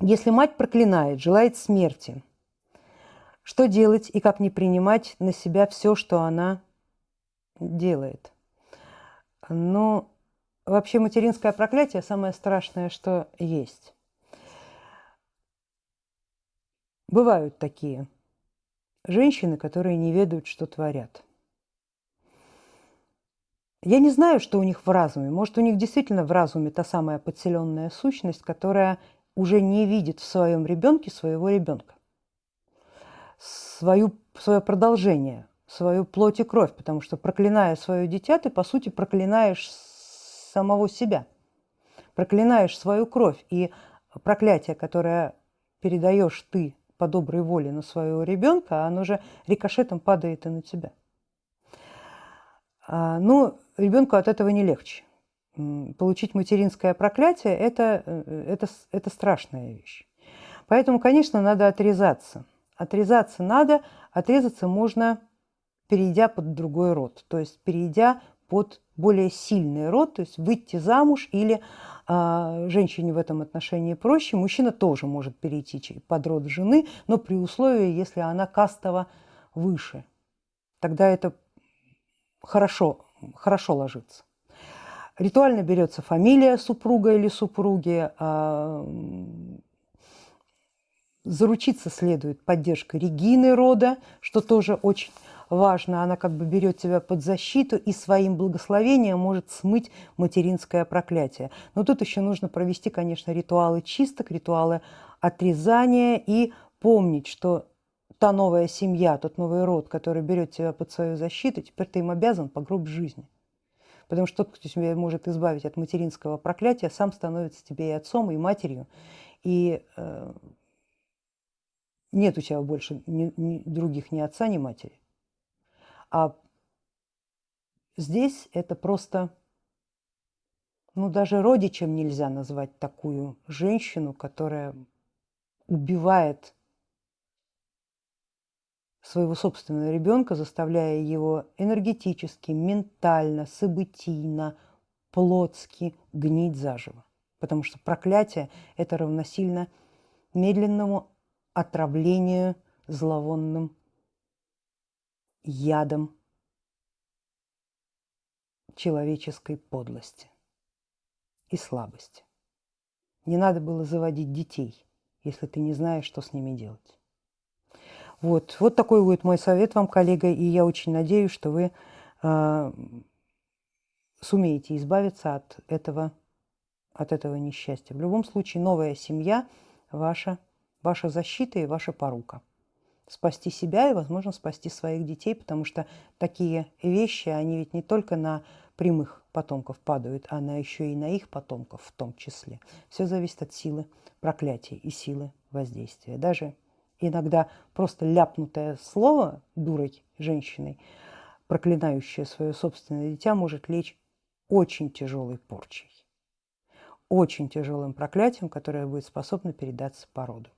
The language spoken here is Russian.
Если мать проклинает, желает смерти, что делать и как не принимать на себя все, что она делает? Ну, вообще материнское проклятие самое страшное, что есть. Бывают такие женщины, которые не ведают, что творят. Я не знаю, что у них в разуме. Может, у них действительно в разуме та самая подселенная сущность, которая уже не видит в своем ребенке своего ребенка, свою, свое продолжение, свою плоть и кровь, потому что проклиная свое дитя, ты, по сути, проклинаешь самого себя, проклинаешь свою кровь. И проклятие, которое передаешь ты по доброй воле на своего ребенка, оно же рикошетом падает и на тебя. А, ну, ребенку от этого не легче получить материнское проклятие это, э, это, это страшная вещь. Поэтому, конечно, надо отрезаться. Отрезаться надо, отрезаться можно, перейдя под другой род, то есть перейдя под более сильный род, то есть выйти замуж или а, женщине в этом отношении проще. Мужчина тоже может перейти под род жены, но при условии, если она кастово выше. Тогда это хорошо, хорошо ложится. Ритуально берется фамилия супруга или супруги. А, заручиться следует поддержкой Регины рода, что тоже очень важно. Она как бы берет тебя под защиту и своим благословением может смыть материнское проклятие. Но тут еще нужно провести, конечно, ритуалы чисток, ритуалы отрезания и помнить, что та новая семья, тот новый род, который берет тебя под свою защиту, теперь ты им обязан по гроб жизни. Потому что тот, кто тебя может избавить от материнского проклятия, сам становится тебе и отцом, и матерью. И э, нет у тебя больше ни, ни других ни отца, ни матери. А здесь это просто, ну даже родичем нельзя назвать такую женщину, которая убивает своего собственного ребенка, заставляя его энергетически, ментально, событийно, плотски гнить заживо. Потому что проклятие – это равносильно медленному отравлению зловонным ядом человеческой подлости и слабости. Не надо было заводить детей, если ты не знаешь, что с ними делать. Вот, вот такой будет мой совет вам, коллега, и я очень надеюсь, что вы э, сумеете избавиться от этого, от этого несчастья. В любом случае, новая семья ваша, ваша защита и ваша порука. Спасти себя и, возможно, спасти своих детей, потому что такие вещи, они ведь не только на прямых потомков падают, а на еще и на их потомков в том числе. Все зависит от силы проклятия и силы воздействия. Даже иногда просто ляпнутое слово дурой женщиной, проклинающее свое собственное дитя, может лечь очень тяжелой порчей, очень тяжелым проклятием, которое будет способно передаться по роду.